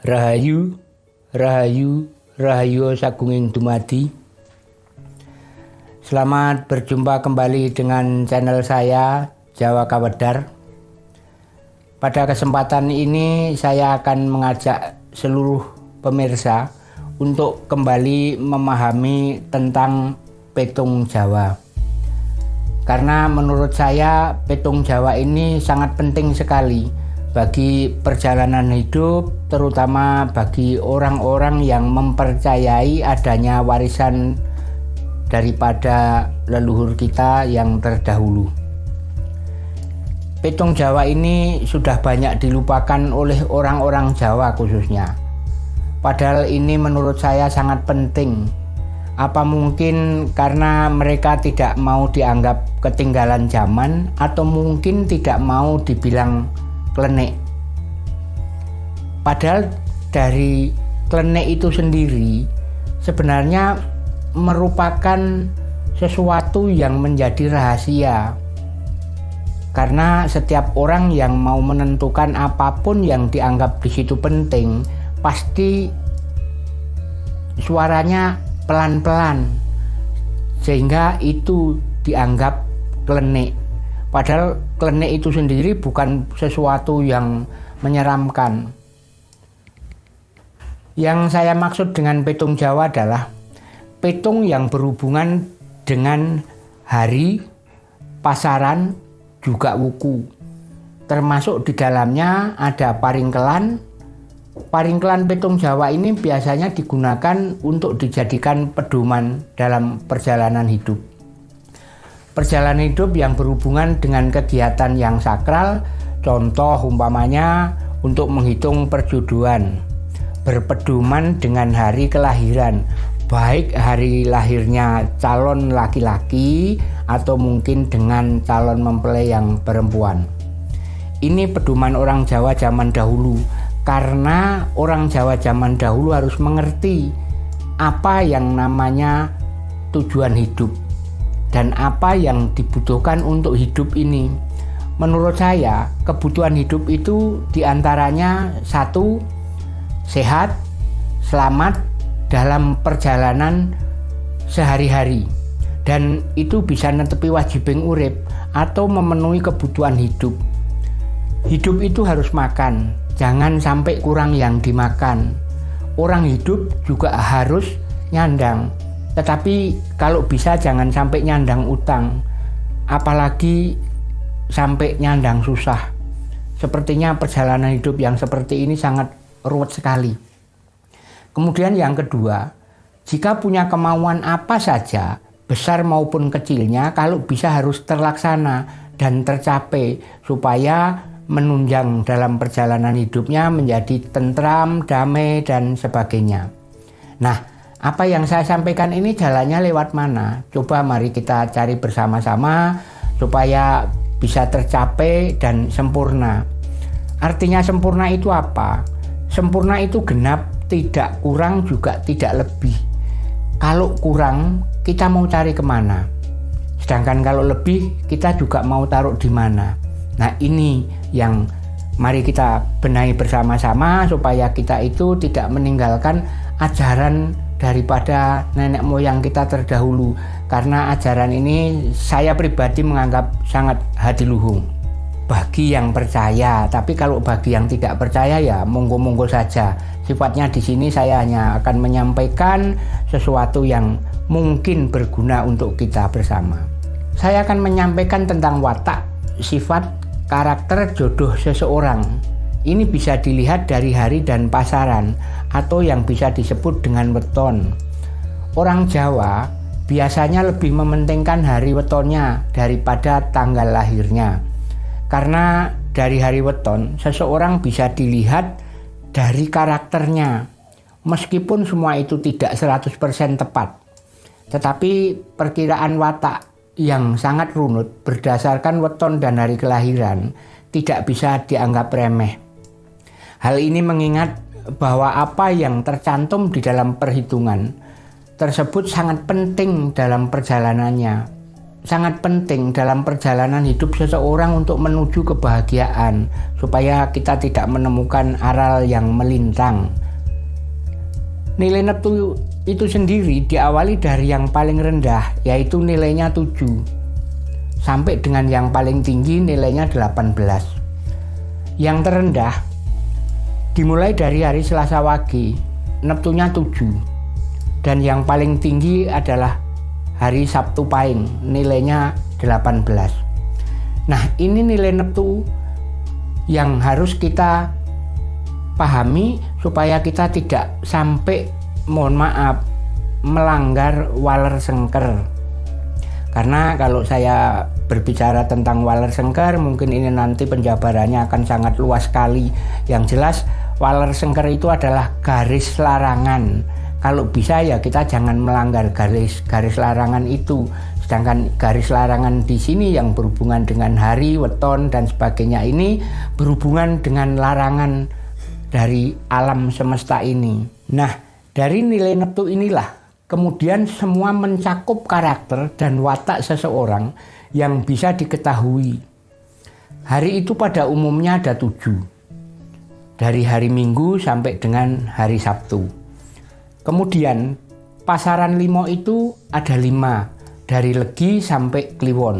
Rahayu, Rahayu, Rahayu Sagunging Dumadi. Selamat berjumpa kembali dengan channel saya Jawa Kawedar. Pada kesempatan ini saya akan mengajak seluruh pemirsa untuk kembali memahami tentang petung Jawa. Karena menurut saya petung Jawa ini sangat penting sekali bagi perjalanan hidup terutama bagi orang-orang yang mempercayai adanya warisan daripada leluhur kita yang terdahulu. Petung Jawa ini sudah banyak dilupakan oleh orang-orang Jawa khususnya. Padahal ini menurut saya sangat penting. Apa mungkin karena mereka tidak mau dianggap ketinggalan zaman atau mungkin tidak mau dibilang klenik. Padahal dari klenik itu sendiri sebenarnya merupakan sesuatu yang menjadi rahasia. Karena setiap orang yang mau menentukan apa pun yang dianggap di situ penting, pasti suaranya pelan-pelan sehingga itu dianggap klenik. Padahal klenik itu sendiri bukan sesuatu yang menyeramkan. Yang saya maksud dengan petung Jawa adalah petung yang berhubungan dengan hari, pasaran, juga wuku. Termasuk di dalamnya ada paringkelan. Paringkelan petung Jawa ini biasanya digunakan untuk dijadikan pedoman dalam perjalanan hidup. Perjalanan hidup yang berhubungan dengan kegiatan yang sakral, contoh umpamanya untuk menghitung perjodohan, berpedoman dengan hari kelahiran, baik hari lahirnya calon laki-laki atau mungkin dengan calon mempelai yang perempuan. Ini pedoman orang Jawa zaman dahulu karena orang Jawa zaman dahulu harus mengerti apa yang namanya tujuan hidup dan apa yang dibutuhkan untuk hidup ini. Menurut saya, kebutuhan hidup itu di antaranya satu, sehat, selamat dalam perjalanan sehari-hari. Dan itu bisa netepi wajibing urip atau memenuhi kebutuhan hidup. Hidup itu harus makan, jangan sampai kurang yang dimakan. Orang hidup juga harus nyandang, tetapi kalau bisa jangan sampai nyandang utang, apalagi sampai nyandang susah. Sepertinya perjalanan hidup yang seperti ini sangat ruwet sekali. Kemudian yang kedua, jika punya kemauan apa saja, besar maupun kecilnya, kalau bisa harus terlaksana dan tercapai supaya menunjang dalam perjalanan hidupnya menjadi tentram, damai, dan sebagainya. Nah, apa yang saya sampaikan ini jalannya lewat mana? Coba mari kita cari bersama-sama supaya bisa tercapai dan sempurna. Artinya sempurna itu apa? Sempurna itu genap, tidak kurang juga tidak lebih. Kalau kurang, kita mau cari ke mana? Sedangkan kalau lebih, kita juga mau taruh di mana? Nah ini yang mari kita benahi bersama-sama supaya kita itu tidak meninggalkan ajaran daripada nenek moyang kita terdahulu. Karena ajaran ini saya pribadi menganggap sangat hadiluhung bagi yang percaya tapi kalau bagi yang tidak percaya ya monggo-monggo saja. Sifatnya di sini saya hanya akan menyampaikan sesuatu yang mungkin berguna untuk kita bersama. Saya akan menyampaikan tentang watak sifat karakter jodoh seseorang. Ini bisa dilihat dari hari dan pasaran atau yang bisa disebut dengan weton. Orang Jawa biasanya lebih mementingkan hari wetonnya daripada tanggal lahirnya. Karena dari hari weton, seseorang bisa dilihat dari karakternya. Meskipun semua itu tidak 100% tepat. Tetapi perkiraan watak yang sangat runut berdasarkan weton dan hari kelahiran tidak bisa dianggap remeh. Hal ini mengingat bahwa apa yang tercantum di dalam perhitungan tersebut sangat penting dalam perjalanannya. sangat penting dalam perjalanan hidup seseorang untuk menuju kebahagiaan supaya kita tidak menemukan aral yang melintang. Nilai neptu itu sendiri diawali dari yang paling rendah yaitu nilainya 7 sampai dengan yang paling tinggi nilainya 18. Yang terendah dimulai dari hari Selasa Wage, Neptunya 7 dan yang paling tinggi adalah hari Sabtu Pahing nilainya 18 nah ini nilai neptu yang harus kita pahami supaya kita tidak sampai mohon maaf melanggar waler sengker karena kalau saya berbicara tentang waler sengker mungkin ini nanti penjabarannya akan sangat luas sekali. Yang jelas waler sengker itu adalah garis larangan. Kalau bisa ya kita jangan melanggar garis garis larangan itu. Sedangkan garis larangan di sini yang berhubungan dengan hari weton dan sebagainya ini berhubungan dengan larangan dari alam semesta ini. Nah dari nilai neptu inilah kemudian semua mencakup karakter dan watak seseorang yang bisa diketahui hari itu pada umumnya ada tujuh dari hari Minggu sampai dengan hari Sabtu. Kemudian pasaran limo itu ada lima dari Legi sampai Kliwon.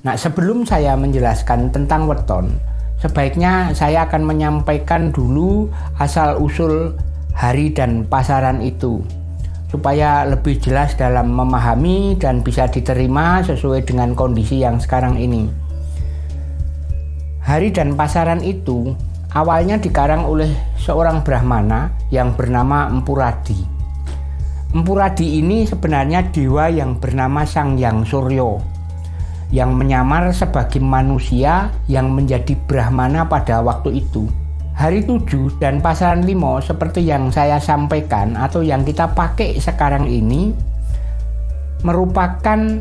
Nah sebelum saya menjelaskan tentang weton, sebaiknya saya akan menyampaikan dulu asal usul hari dan pasaran itu supaya lebih jelas dalam memahami dan bisa diterima sesuai dengan kondisi yang sekarang ini. Hari dan pasaran itu awalnya dikarang oleh seorang Brahmana yang bernama Empuradi. Empuradi ini sebenarnya dewa yang bernama Sang Yang Suryo yang menyamar sebagai manusia yang menjadi Brahmana pada waktu itu. Hari tujuh dan pasaran limo seperti yang saya sampaikan atau yang kita pakai sekarang ini merupakan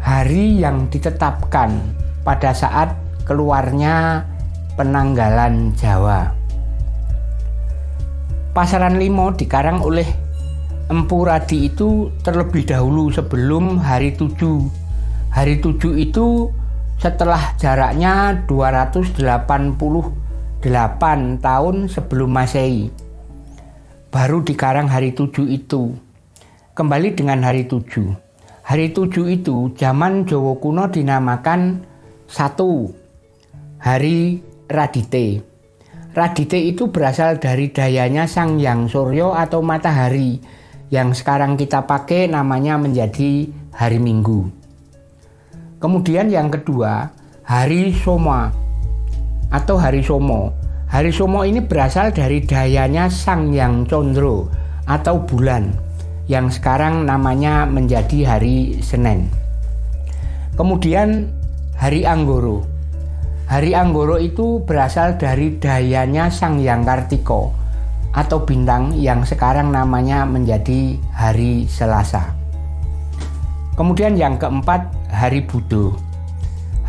hari yang ditetapkan pada saat keluarnya penanggalan Jawa. Pasaran Limo dikarang oleh Empu Radi itu terlebih dahulu sebelum hari tujuh. Hari tujuh itu setelah jaraknya 288 tahun sebelum Masehi. Baru dikarang hari tujuh itu. Kembali dengan hari tujuh. Hari tujuh itu zaman Jawa kuno dinamakan satu hari Radite. Radite itu berasal dari dayanya Sang Yang Suryo atau matahari yang sekarang kita pakai namanya menjadi hari Minggu. Kemudian yang kedua, hari Soma atau hari Somo. Hari Somo ini berasal dari dayanya Sang Yang Condro atau bulan yang sekarang namanya menjadi hari Senin. Kemudian hari Anggoro Hari Anggoro itu berasal dari dayanya Sang Yang Kartiko atau bintang yang sekarang namanya menjadi hari Selasa. Kemudian yang keempat, hari Budo.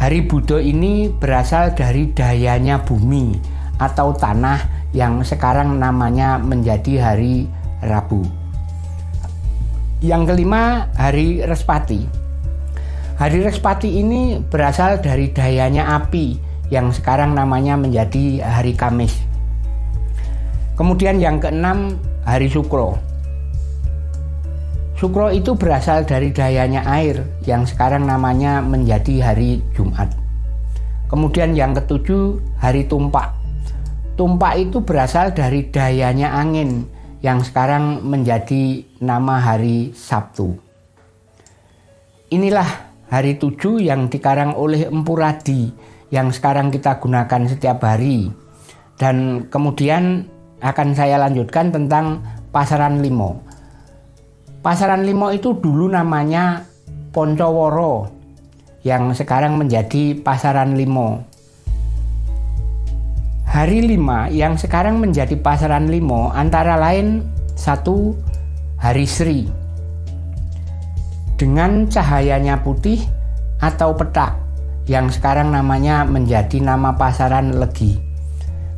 Hari Budo ini berasal dari dayanya bumi atau tanah yang sekarang namanya menjadi hari Rabu. Yang kelima, hari Respati. Hari Respati ini berasal dari dayanya api yang sekarang namanya menjadi hari Kamis. Kemudian yang keenam, hari Sukro. Sukro itu berasal dari dayanya air yang sekarang namanya menjadi hari Jumat. Kemudian yang ketujuh, hari Tumpak. Tumpak itu berasal dari dayanya angin yang sekarang menjadi nama hari Sabtu. Inilah hari tujuh yang dikarang oleh Empu Radi yang sekarang kita gunakan setiap hari. Dan kemudian akan saya lanjutkan tentang pasaran limo. Pasaran limo itu dulu namanya Poncoworo yang sekarang menjadi pasaran limo. Hari lima yang sekarang menjadi pasaran limo antara lain satu hari Sri dengan cahayanya putih atau petak yang sekarang namanya menjadi nama pasaran Legi.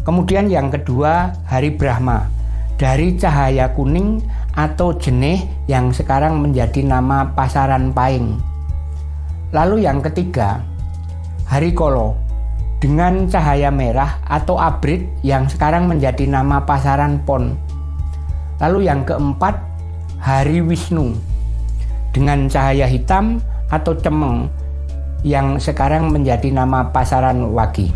Kemudian yang kedua Hari Brahma dari cahaya kuning atau jenih yang sekarang menjadi nama pasaran Paing. Lalu yang ketiga, hari kolo dengan cahaya merah atau abrit yang sekarang menjadi nama pasaran pon. Lalu yang keempat, hari Wisnu dengan cahaya hitam atau cemeng yang sekarang menjadi nama pasaran wagi.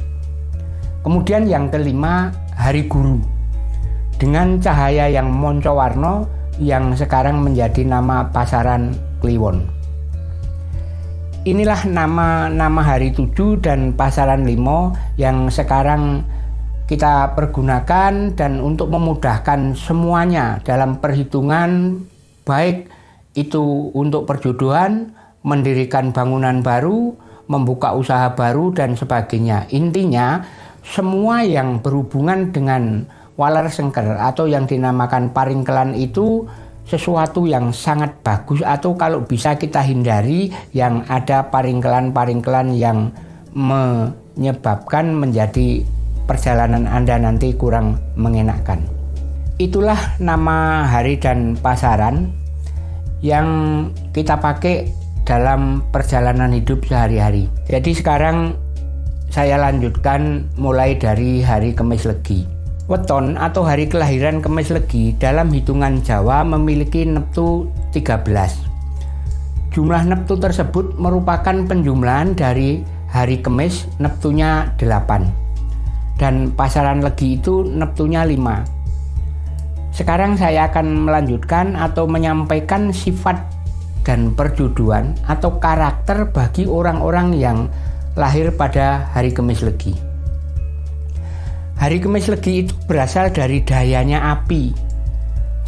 Kemudian yang kelima, hari guru dengan cahaya yang moncowarno yang sekarang menjadi nama pasaran kliwon. Inilah nama-nama hari tujuh dan pasaran limo yang sekarang kita pergunakan dan untuk memudahkan semuanya dalam perhitungan baik itu untuk perjodohan, mendirikan bangunan baru, membuka usaha baru dan sebagainya. Intinya semua yang berhubungan dengan walar sengker atau yang dinamakan paringkelan itu sesuatu yang sangat bagus atau kalau bisa kita hindari yang ada paringkelan-paringkelan yang menyebabkan menjadi perjalanan Anda nanti kurang mengenakan. Itulah nama hari dan pasaran yang kita pakai dalam perjalanan hidup sehari-hari. Jadi sekarang saya lanjutkan mulai dari hari Kemis Legi. Weton atau hari kelahiran Kemis Legi dalam hitungan Jawa memiliki neptu 13. Jumlah neptu tersebut merupakan penjumlahan dari hari Kemis neptunya 8. Dan pasaran Legi itu neptunya 5. Sekarang saya akan melanjutkan atau menyampaikan sifat dan perjuduan atau karakter bagi orang-orang yang lahir pada hari Kemis Legi. Hari Kemis Legi itu berasal dari dayanya api.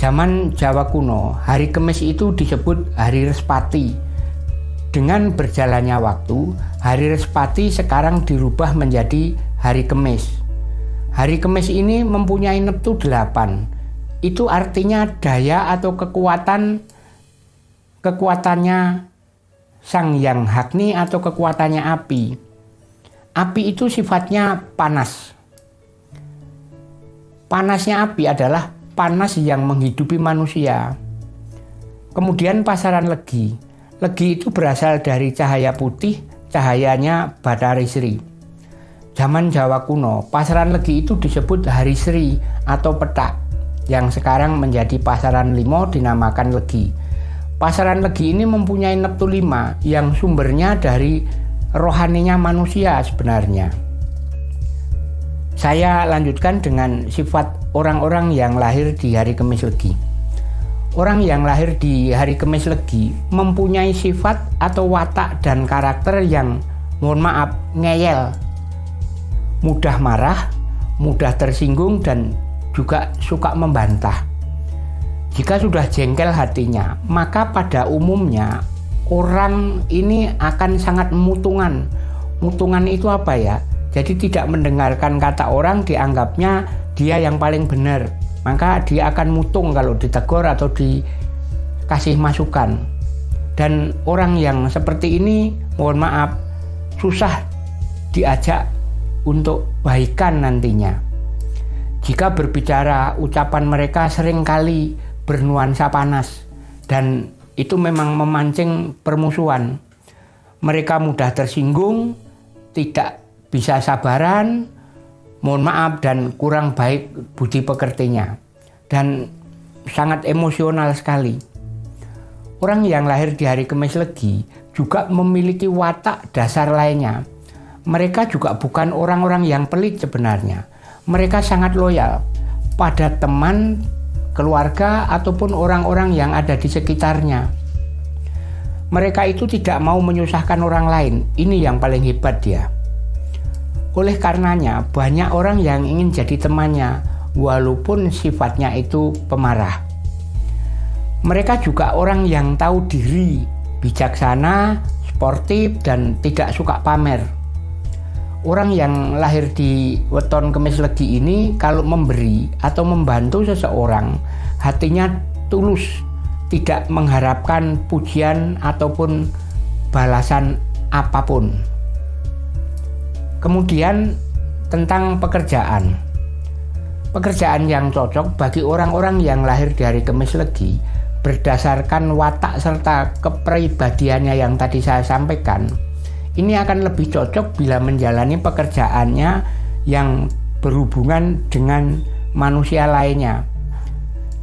Zaman Jawa kuno, hari Kemis itu disebut hari Respati. Dengan berjalannya waktu, hari Respati sekarang dirubah menjadi hari Kemis. Hari Kemis ini mempunyai neptu 8. Itu artinya daya atau kekuatan kekuatannya Sang Yang Hakni atau kekuatannya api. Api itu sifatnya panas Panasnya api adalah panas yang menghidupi manusia. Kemudian pasaran legi. Legi itu berasal dari cahaya putih, cahayanya Batari Sri. Zaman Jawa kuno, pasaran legi itu disebut hari Sri atau petak, yang sekarang menjadi pasaran limo dinamakan legi. Pasaran legi ini mempunyai neptu lima yang sumbernya dari rohaninya manusia sebenarnya. Saya lanjutkan dengan sifat orang-orang yang lahir di hari Kamis Legi. Orang yang lahir di hari Kamis Legi mempunyai sifat atau watak dan karakter yang mohon maaf ngeyel, mudah marah, mudah tersinggung dan juga suka membantah. Jika sudah jengkel hatinya, maka pada umumnya orang ini akan sangat mutungan. Mutungan itu apa ya? Jadi tidak mendengarkan kata orang dianggapnya dia yang paling benar. Maka dia akan mutung kalau ditegur atau dikasih masukan. Dan orang yang seperti ini mohon maaf susah diajak untuk baikan nantinya. Jika berbicara ucapan mereka sering kali bernuansa panas dan itu memang memancing permusuhan. Mereka mudah tersinggung, tidak bisa sabaran, mohon maaf dan kurang baik budi pekertinya dan sangat emosional sekali. Orang yang lahir di hari Kemis Legi juga memiliki watak dasar lainnya. Mereka juga bukan orang-orang yang pelit sebenarnya. Mereka sangat loyal pada teman, keluarga, ataupun orang-orang yang ada di sekitarnya. Mereka itu tidak mau menyusahkan orang lain. Ini yang paling hebat dia. Oleh karenanya, banyak orang yang ingin jadi temannya, walaupun sifatnya itu pemarah. Mereka juga orang yang tahu diri, bijaksana, sportif, dan tidak suka pamer. Orang yang lahir di weton kemis legi ini kalau memberi atau membantu seseorang, hatinya tulus, tidak mengharapkan pujian ataupun balasan apa pun. Kemudian tentang pekerjaan. Pekerjaan yang cocok bagi orang-orang yang lahir dari Kemis Legi berdasarkan watak serta kepribadiannya yang tadi saya sampaikan, ini akan lebih cocok bila menjalani pekerjaannya yang berhubungan dengan manusia lainnya.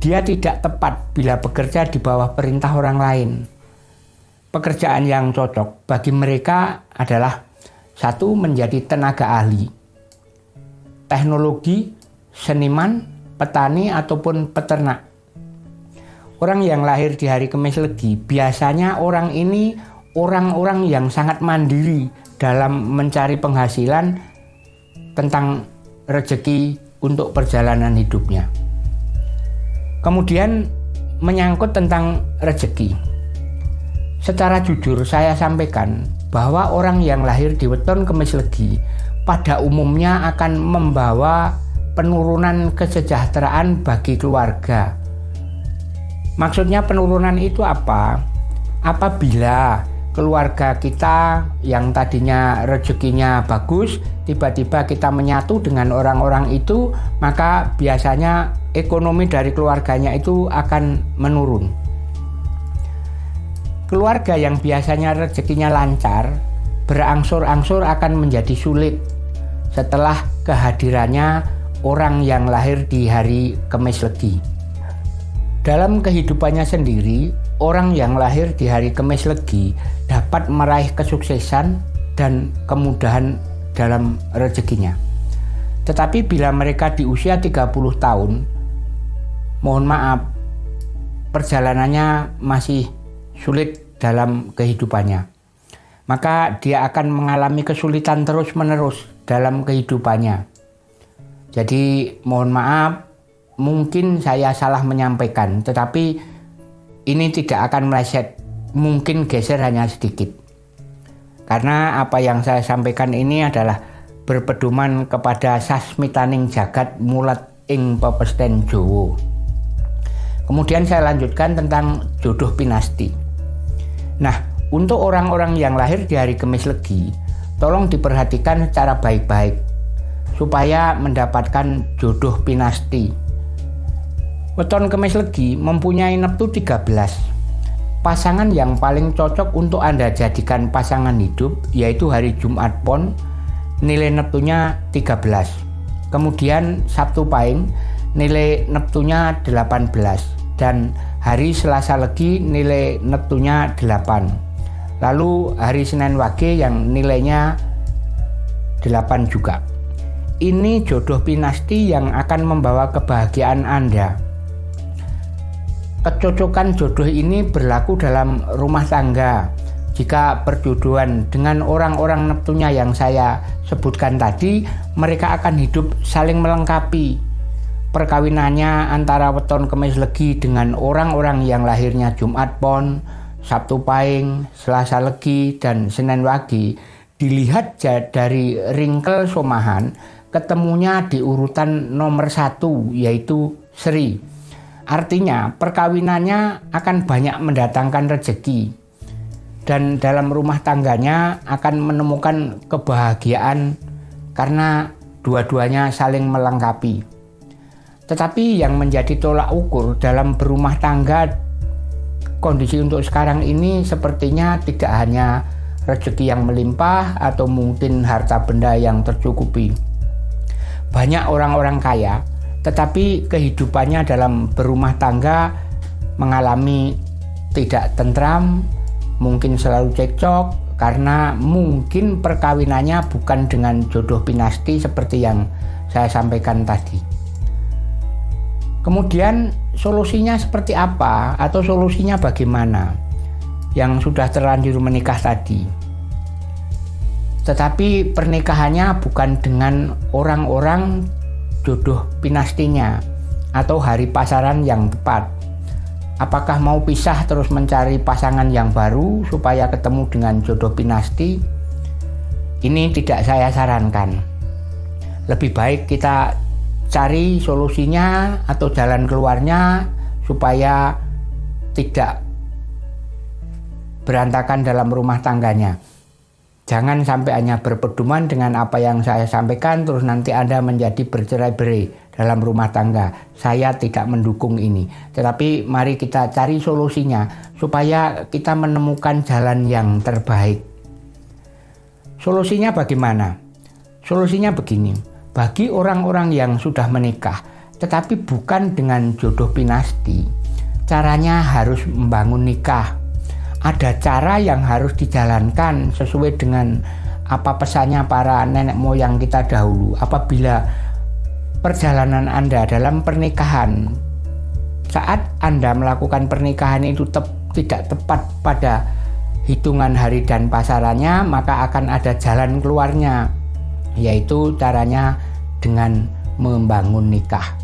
Dia tidak tepat bila bekerja di bawah perintah orang lain. Pekerjaan yang cocok bagi mereka adalah satu menjadi tenaga ahli, teknologi, seniman, petani ataupun peternak. Orang yang lahir di hari Kamis Legi biasanya orang ini orang-orang yang sangat mandiri dalam mencari penghasilan tentang rezeki untuk perjalanan hidupnya. Kemudian menyangkut tentang rezeki. Secara jujur saya sampaikan bahwa orang yang lahir di weton Kemis Legi pada umumnya akan membawa penurunan kesejahteraan bagi keluarga Maksudnya penurunan itu apa? Apabila keluarga kita yang tadinya rezekinya bagus, tiba-tiba kita menyatu dengan orang-orang itu, maka biasanya ekonomi dari keluarganya itu akan menurun. Keluarga yang biasanya rezekinya lancar, berangsur-angsur akan menjadi sulit setelah kehadirannya orang yang lahir di hari Kemis Legi. Dalam kehidupannya sendiri, orang yang lahir di hari Kemis Legi dapat meraih kesuksesan dan kemudahan dalam rezekinya. Tetapi bila mereka di usia 30 tahun, mohon maaf, perjalanannya masih sulit dalam kehidupannya. Maka dia akan mengalami kesulitan terus-menerus dalam kehidupannya. Jadi mohon maaf mungkin saya salah menyampaikan, tetapi ini tidak akan meleset, mungkin geser hanya sedikit. Karena apa yang saya sampaikan ini adalah berpedoman kepada sasmitaning jagat mulat ing pepesten Jowo. Kemudian saya lanjutkan tentang jodoh pinasti. Nah, untuk orang-orang yang lahir di hari Kemis Legi, tolong diperhatikan secara baik-baik supaya mendapatkan jodoh pinasti Weton Kemis Legi mempunyai neptu 13. Pasangan yang paling cocok untuk Anda jadikan pasangan hidup yaitu hari Jumat Pon nilai neptunya 13. Kemudian Sabtu Pahing nilai neptunya 18 dan hari Selasa Legi nilai neptunya 8. Lalu hari Senin Wage yang nilainya 8 juga. Ini jodoh pinasti yang akan membawa kebahagiaan Anda Kecocokan jodoh ini berlaku dalam rumah tangga. Jika perjodohan dengan orang-orang Neptunya yang saya sebutkan tadi, mereka akan hidup saling melengkapi. Perkawinannya antara weton kemis legi dengan orang-orang yang lahirnya Jumat Pon, Sabtu Pahing, Selasa Legi, dan Senin Wagi dilihat dari ringkel somahan ketemunya di urutan nomor satu yaitu Sri. Artinya perkawinannya akan banyak mendatangkan rezeki dan dalam rumah tangganya akan menemukan kebahagiaan karena dua-duanya saling melengkapi. Tetapi yang menjadi tolak ukur dalam berumah tangga kondisi untuk sekarang ini sepertinya tidak hanya rezeki yang melimpah atau mungkin harta benda yang tercukupi. Banyak orang-orang kaya tetapi kehidupannya dalam berumah tangga mengalami tidak tentram, mungkin selalu cekcok karena mungkin perkawinannya bukan dengan jodoh pinasti seperti yang saya sampaikan tadi. Kemudian solusinya seperti apa atau solusinya bagaimana yang sudah terlanjur menikah tadi. Tetapi pernikahannya bukan dengan orang-orang jodoh pinastinya atau hari pasaran yang tepat. Apakah mau pisah terus mencari pasangan yang baru supaya ketemu dengan jodoh pinasti? Ini tidak saya sarankan. Lebih baik kita cari solusinya atau jalan keluarnya supaya tidak berantakan dalam rumah tangganya. Jangan sampai hanya berpedoman dengan apa yang saya sampaikan terus nanti Anda menjadi bercerai-berai dalam rumah tangga. Saya tidak mendukung ini. Tetapi mari kita cari solusinya supaya kita menemukan jalan yang terbaik. Solusinya bagaimana? Solusinya begini. Bagi orang-orang yang sudah menikah tetapi bukan dengan jodoh pinasti, caranya harus membangun nikah. Ada cara yang harus dijalankan sesuai dengan apa pesannya para nenek moyang kita dahulu. Apabila perjalanan Anda dalam pernikahan saat Anda melakukan pernikahan itu tep, tidak tepat pada hitungan hari dan pasarannya maka akan ada jalan keluarnya yaitu caranya dengan membangun nikah.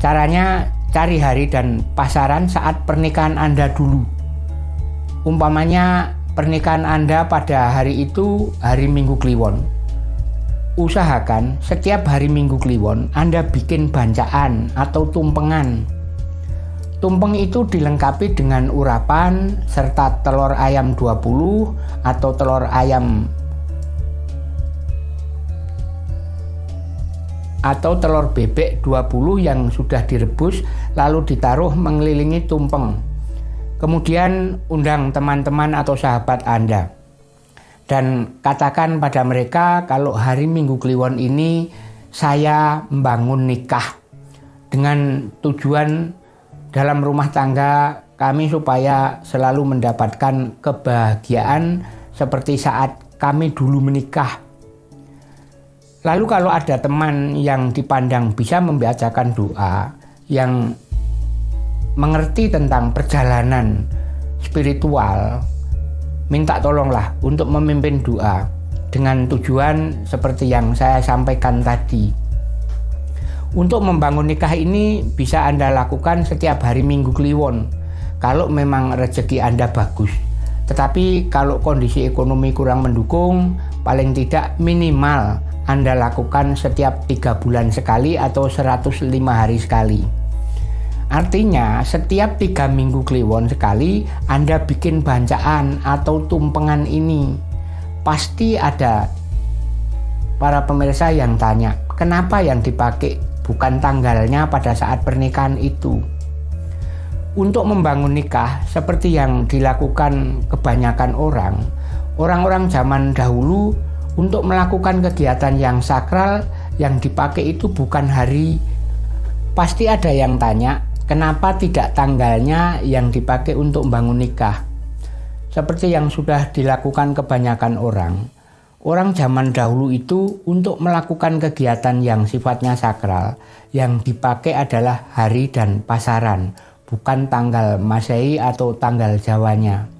Caranya cari hari dan pasaran saat pernikahan Anda dulu. Umpamanya pernikahan Anda pada hari itu hari Minggu Kliwon. Usahakan setiap hari Minggu Kliwon Anda bikin bancaan atau tumpengan. Tumpeng itu dilengkapi dengan urapan serta telur ayam 20 atau telur ayam atau telur bebek 20 yang sudah direbus lalu ditaruh mengelilingi tumpeng. Kemudian undang teman-teman atau sahabat Anda dan katakan pada mereka kalau hari Minggu Kliwon ini saya membangun nikah dengan tujuan dalam rumah tangga kami supaya selalu mendapatkan kebahagiaan seperti saat kami dulu menikah. Lalu kalau ada teman yang dipandang bisa membacakan doa yang mengerti tentang perjalanan spiritual minta tolonglah untuk memimpin doa dengan tujuan seperti yang saya sampaikan tadi. Untuk membangun nikah ini bisa Anda lakukan setiap hari Minggu Kliwon kalau memang rezeki Anda bagus. Tetapi kalau kondisi ekonomi kurang mendukung, paling tidak minimal Anda lakukan setiap tiga bulan sekali atau 105 hari sekali. Artinya setiap tiga minggu kliwon sekali Anda bikin bancaan atau tumpengan ini. Pasti ada para pemirsa yang tanya Kenapa yang dipakai? Bukan tanggalnya pada saat pernikahan itu. Untuk membangun nikah seperti yang dilakukan kebanyakan orang Orang-orang zaman dahulu untuk melakukan kegiatan yang sakral yang dipakai itu bukan hari Pasti ada yang tanya Kenapa tidak tanggalnya yang dipakai untuk membangun nikah? Seperti yang sudah dilakukan kebanyakan orang, orang zaman dahulu itu untuk melakukan kegiatan yang sifatnya sakral, yang dipakai adalah hari dan pasaran, bukan tanggal Masehi atau tanggal Jawanya.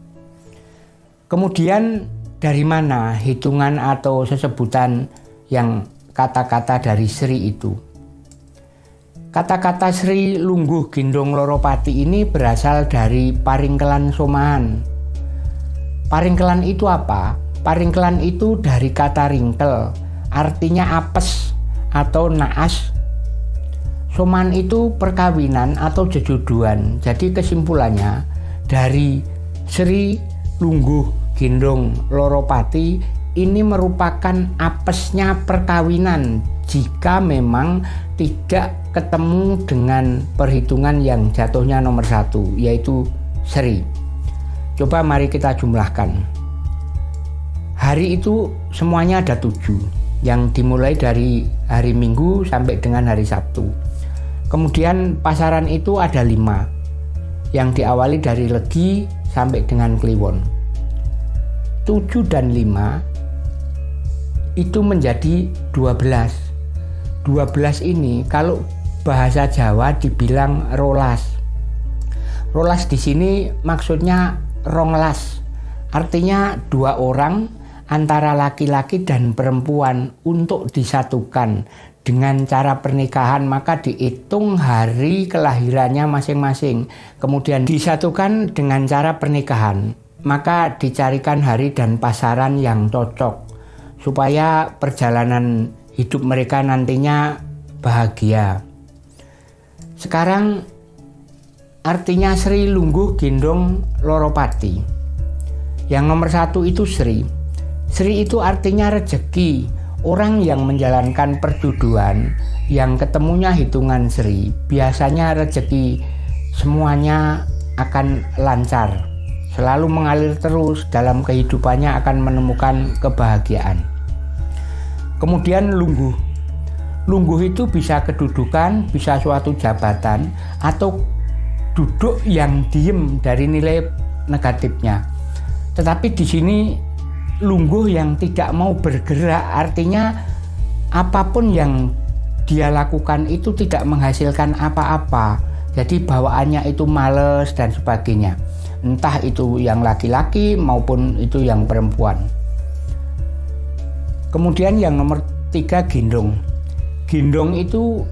Kemudian dari mana hitungan atau sesebutan yang kata-kata dari Sri itu? Kata-kata Sri Lungguh Gendong Loropati ini berasal dari Paringkelan Somahan. Paringkelan itu apa? Paringkelan itu dari kata ringkel, artinya apes atau naas. Soman itu perkawinan atau jejodohan. Jadi kesimpulannya dari Sri Lungguh Gendong Loropati ini merupakan apesnya perkawinan jika memang tidak ketemu dengan perhitungan yang jatuhnya nomor satu yaitu seri. Coba mari kita jumlahkan. Hari itu semuanya ada tujuh yang dimulai dari hari minggu sampai dengan hari sabtu. Kemudian pasaran itu ada lima yang diawali dari legi sampai dengan kliwon tujuh dan lima itu menjadi dua belas dua belas ini kalau bahasa Jawa dibilang rolas. Rolas di sini maksudnya ronglas. Artinya dua orang antara laki-laki dan perempuan untuk disatukan dengan cara pernikahan maka dihitung hari kelahirannya masing-masing kemudian disatukan dengan cara pernikahan maka dicarikan hari dan pasaran yang cocok supaya perjalanan hidup mereka nantinya bahagia sekarang artinya Sri Lungguh Gendong Loropati. Yang nomor satu itu Sri. Sri itu artinya rejeki. Orang yang menjalankan perjodohan yang ketemunya hitungan seri, biasanya rezeki semuanya akan lancar, selalu mengalir terus dalam kehidupannya akan menemukan kebahagiaan. Kemudian lungguh. Lungguh itu bisa kedudukan, bisa suatu jabatan, atau duduk yang diem dari nilai negatifnya. Tetapi di sini lungguh yang tidak mau bergerak artinya apa pun yang dia lakukan itu tidak menghasilkan apa-apa. Jadi bawaannya itu males dan sebagainya. Entah itu yang laki-laki maupun itu yang perempuan. Kemudian yang nomor tiga gendong. Gendong itu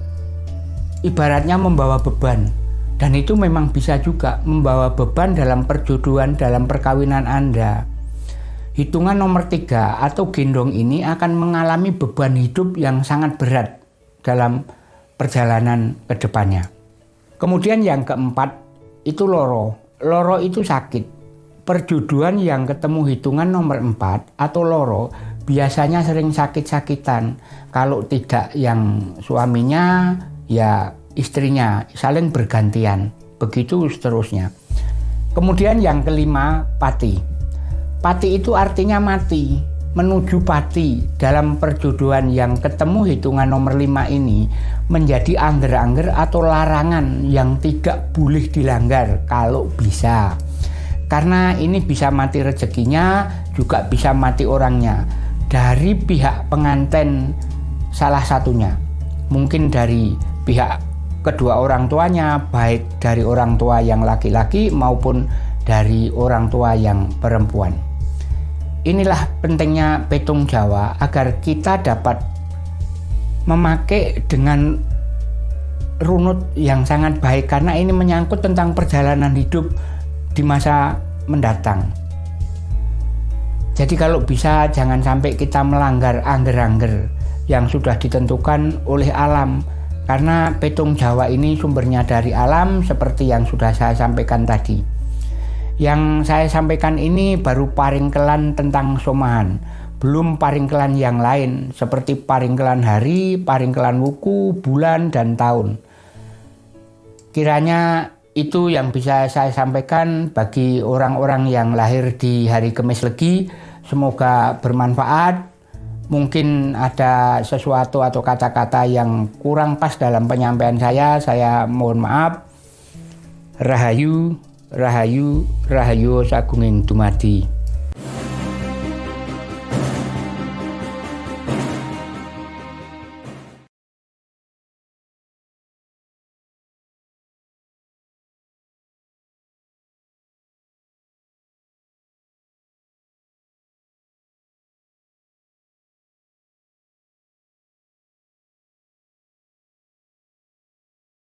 ibaratnya membawa beban. Dan itu memang bisa juga membawa beban dalam perjodohan, dalam perkawinan Anda. Hitungan nomor tiga atau gendong ini akan mengalami beban hidup yang sangat berat dalam perjalanan ke depannya. Kemudian yang keempat itu loro. Loro itu sakit. Perjodohan yang ketemu hitungan nomor empat atau loro biasanya sering sakit-sakitan. Kalau tidak yang suaminya ya istrinya saling bergantian. Begitu seterusnya. Kemudian yang kelima pati. Pati itu artinya mati menuju pati dalam perjodohan yang ketemu hitungan nomor 5 ini menjadi angger-angger atau larangan yang tidak boleh dilanggar kalau bisa. Karena ini bisa mati rezekinya, juga bisa mati orangnya. Dari pihak pengantin salah satunya. Mungkin dari pihak kedua orang tuanya, baik dari orang tua yang laki-laki maupun dari orang tua yang perempuan. Inilah pentingnya petung Jawa agar kita dapat memakai dengan runut yang sangat baik karena ini menyangkut tentang perjalanan hidup di masa mendatang. Jadi kalau bisa jangan sampai kita melanggar angger-angger yang sudah ditentukan oleh alam karena petung Jawa ini sumbernya dari alam seperti yang sudah saya sampaikan tadi. Yang saya sampaikan ini baru paringkelan tentang somahan, belum paringkelan yang lain seperti paringkelan hari, paringkelan wuku, bulan, dan tahun. Kiranya itu yang bisa saya sampaikan bagi orang-orang yang lahir di hari Kemis Legi. Semoga bermanfaat. Mungkin ada sesuatu atau kata-kata yang kurang pas dalam penyampaian saya. Saya mohon maaf. Rahayu. Rahayu Rahayu Sagunging Dumadi